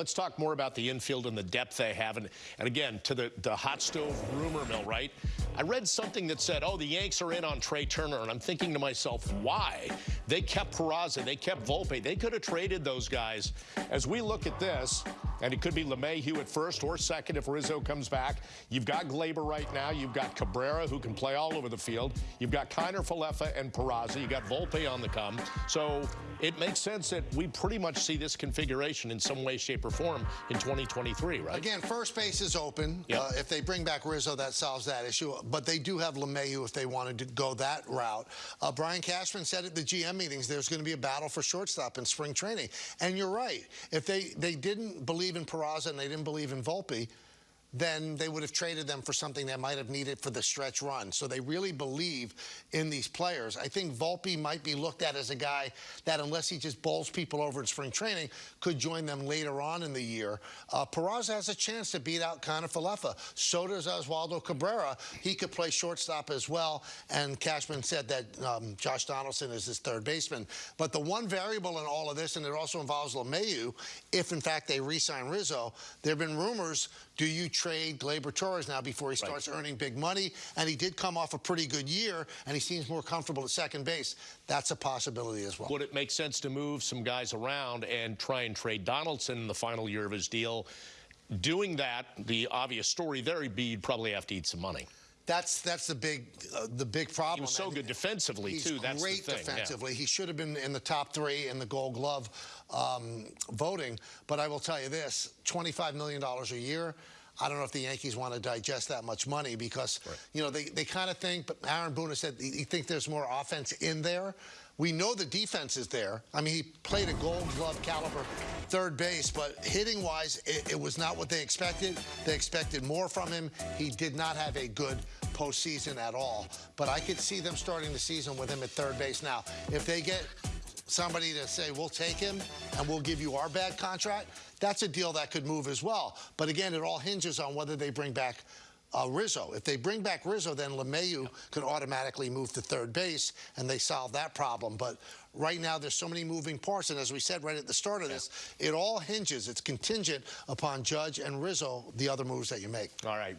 Let's talk more about the infield and the depth they have. And, and again, to the, the hot stove rumor mill, right? I read something that said, oh, the Yanks are in on Trea Turner. And I'm thinking to myself, why? They kept Peraza. They kept Volpe. They could have traded those guys. As we look at this, and it could be LeMahieu at first or second if Rizzo comes back. You've got Gleyber right now. You've got Cabrera, who can play all over the field. You've got Kiner Falefa and Peraza. You've got Volpe on the come. So it makes sense that we pretty much see this configuration in some way, shape, or form in 2023, right? Again, first base is open. Yep. Uh, if they bring back Rizzo, that solves that issue. But they do have LeMahieu if they wanted to go that route. Uh, Brian Cashman said at the GM meetings there's going to be a battle for shortstop in spring training. And you're right. If they, they didn't believe in Peraza and they didn't believe in Volpe, then they would have traded them for something they might have needed for the stretch run. So they really believe in these players. I think Volpe might be looked at as a guy that, unless he just bowls people over in spring training, could join them later on in the year. Uh, Peraza has a chance to beat out Kiner Falefa. So does Oswaldo Cabrera. He could play shortstop as well. And Cashman said that um, Josh Donaldson is his third baseman. But the one variable in all of this, and it also involves LeMahieu, if in fact they re-sign Rizzo, there have been rumors, do you trade Gleyber Torres now before he starts right. earning big money. And he did come off a pretty good year, and he seems more comfortable at second base. That's a possibility as well. Would it make sense to move some guys around and try and trade Donaldson in the final year of his deal? Doing that, the obvious story there would be probably have to eat some money. That's that's the big uh, the big problem. He was so and good defensively he's too. That's great the thing. defensively. Yeah. He should have been in the top three in the Gold Glove um, voting. But I will tell you this: twenty-five million dollars a year. I don't know if the Yankees want to digest that much money because, right. you know, they, they kind of think, but Aaron Boone said he think there's more offense in there. We know the defense is there. I mean, he played a gold glove caliber third base, but hitting wise, it, it was not what they expected. They expected more from him. He did not have a good postseason at all. But I could see them starting the season with him at third base. Now, if they get somebody to say, we'll take him and we'll give you our bad contract, that's a deal that could move as well. But again, it all hinges on whether they bring back uh, Rizzo. If they bring back Rizzo, then LeMahieu could automatically move to third base, and they solve that problem. But right now, there's so many moving parts, and as we said right at the start of this, it all hinges. It's contingent upon Judge and Rizzo, the other moves that you make. All right.